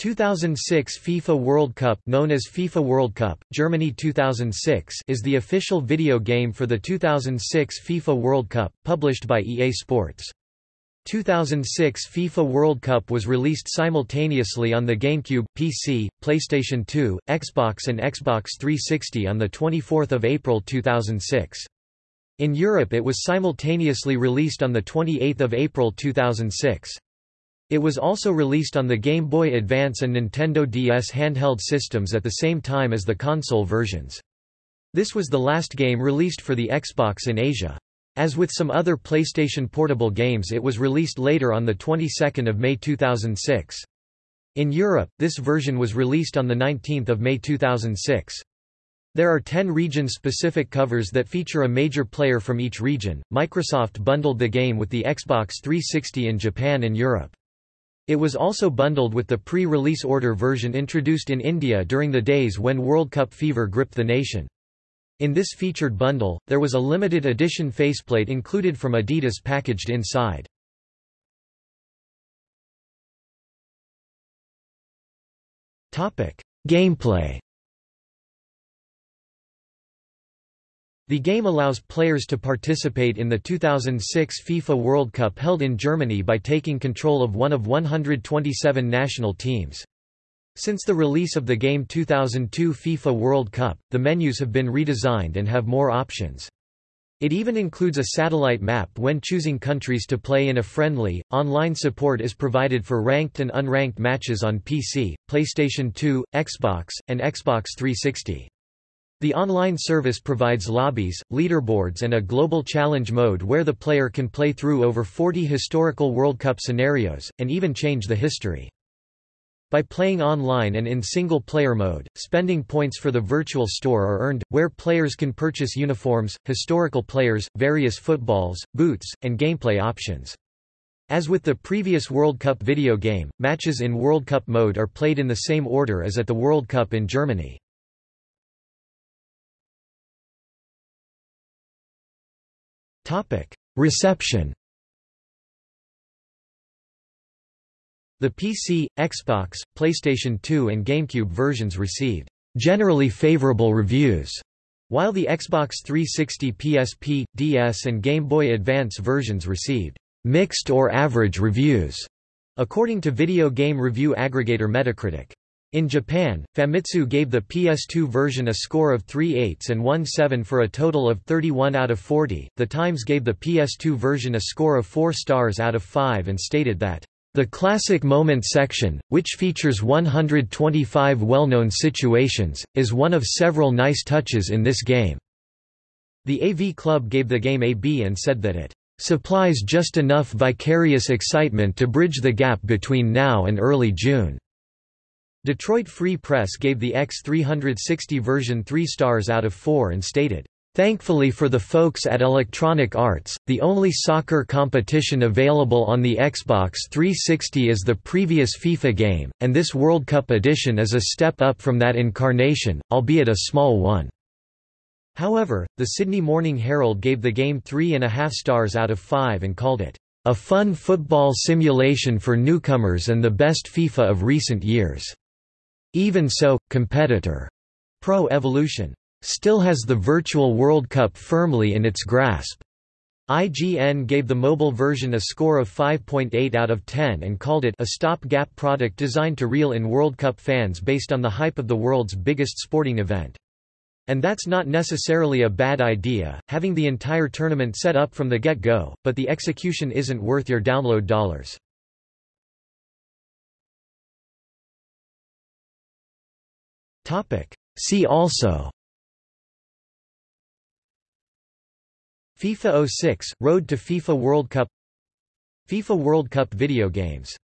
2006 FIFA World Cup known as FIFA World Cup, Germany 2006 is the official video game for the 2006 FIFA World Cup, published by EA Sports. 2006 FIFA World Cup was released simultaneously on the GameCube, PC, PlayStation 2, Xbox and Xbox 360 on 24 April 2006. In Europe it was simultaneously released on 28 April 2006. It was also released on the Game Boy Advance and Nintendo DS handheld systems at the same time as the console versions. This was the last game released for the Xbox in Asia. As with some other PlayStation Portable games it was released later on the 22nd of May 2006. In Europe, this version was released on the 19th of May 2006. There are 10 region-specific covers that feature a major player from each region. Microsoft bundled the game with the Xbox 360 in Japan and Europe. It was also bundled with the pre-release order version introduced in India during the days when World Cup fever gripped the nation. In this featured bundle, there was a limited edition faceplate included from Adidas packaged inside. Gameplay The game allows players to participate in the 2006 FIFA World Cup held in Germany by taking control of one of 127 national teams. Since the release of the game 2002 FIFA World Cup, the menus have been redesigned and have more options. It even includes a satellite map when choosing countries to play in a friendly. Online support is provided for ranked and unranked matches on PC, PlayStation 2, Xbox, and Xbox 360. The online service provides lobbies, leaderboards and a global challenge mode where the player can play through over 40 historical World Cup scenarios, and even change the history. By playing online and in single-player mode, spending points for the virtual store are earned, where players can purchase uniforms, historical players, various footballs, boots, and gameplay options. As with the previous World Cup video game, matches in World Cup mode are played in the same order as at the World Cup in Germany. Reception The PC, Xbox, PlayStation 2 and GameCube versions received generally favorable reviews, while the Xbox 360 PSP, DS and Game Boy Advance versions received mixed or average reviews, according to video game review aggregator Metacritic. In Japan, Famitsu gave the PS2 version a score of 3 8 and 1 7 for a total of 31 out of 40. The Times gave the PS2 version a score of 4 stars out of 5 and stated that, The Classic Moment section, which features 125 well-known situations, is one of several nice touches in this game. The AV Club gave the game a B and said that it supplies just enough vicarious excitement to bridge the gap between now and early June. Detroit Free Press gave the X360 version 3 stars out of 4 and stated, Thankfully for the folks at Electronic Arts, the only soccer competition available on the Xbox 360 is the previous FIFA game, and this World Cup edition is a step up from that incarnation, albeit a small one. However, the Sydney Morning Herald gave the game three and a half stars out of five and called it, a fun football simulation for newcomers and the best FIFA of recent years. Even so, competitor Pro Evolution still has the Virtual World Cup firmly in its grasp. IGN gave the mobile version a score of 5.8 out of 10 and called it a stop-gap product designed to reel in World Cup fans based on the hype of the world's biggest sporting event. And that's not necessarily a bad idea, having the entire tournament set up from the get-go, but the execution isn't worth your download dollars. See also. FIFA 06 – Road to FIFA World Cup. FIFA World Cup video games